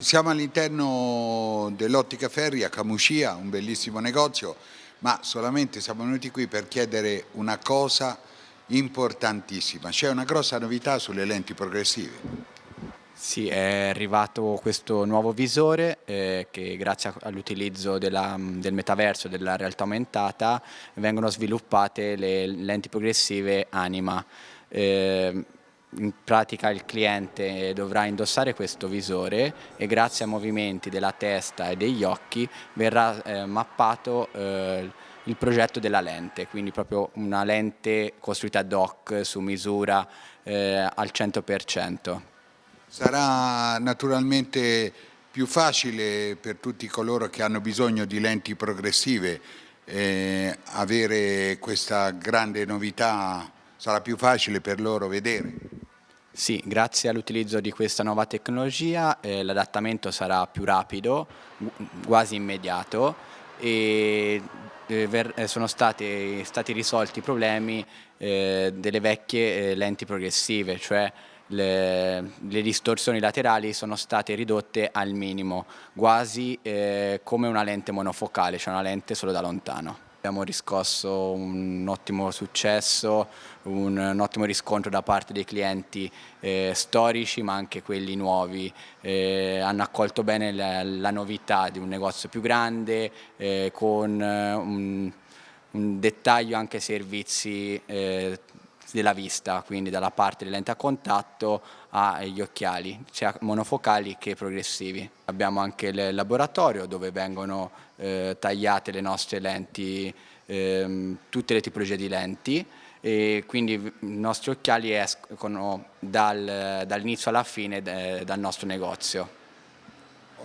Siamo all'interno dell'Ottica Ferri a Camuscia, un bellissimo negozio, ma solamente siamo venuti qui per chiedere una cosa importantissima. C'è una grossa novità sulle lenti progressive. Sì, è arrivato questo nuovo visore eh, che grazie all'utilizzo del metaverso, della realtà aumentata, vengono sviluppate le lenti progressive Anima. Eh, in pratica il cliente dovrà indossare questo visore e grazie ai movimenti della testa e degli occhi verrà eh, mappato eh, il progetto della lente, quindi proprio una lente costruita ad hoc su misura eh, al 100%. Sarà naturalmente più facile per tutti coloro che hanno bisogno di lenti progressive eh, avere questa grande novità, sarà più facile per loro vedere? Sì, grazie all'utilizzo di questa nuova tecnologia eh, l'adattamento sarà più rapido, quasi immediato e eh, eh, sono stati, stati, risolti i problemi eh, delle vecchie eh, lenti progressive, cioè le, le, distorsioni laterali sono state ridotte al minimo, quasi eh, come una lente monofocale, cioè una lente solo da lontano. Abbiamo riscosso un ottimo successo, un, un ottimo riscontro da parte dei clienti eh, storici ma anche quelli nuovi. Eh, hanno accolto bene la, la, novità di un negozio più grande eh, con eh, un, un, dettaglio anche servizi eh, della vista, quindi dalla parte delle lenti a contatto agli occhiali, sia monofocali che progressivi. Abbiamo anche il laboratorio dove vengono eh, tagliate le nostre lenti, ehm, tutte le tipologie di lenti e quindi i nostri occhiali escono dal, dall'inizio alla fine de, dal nostro negozio.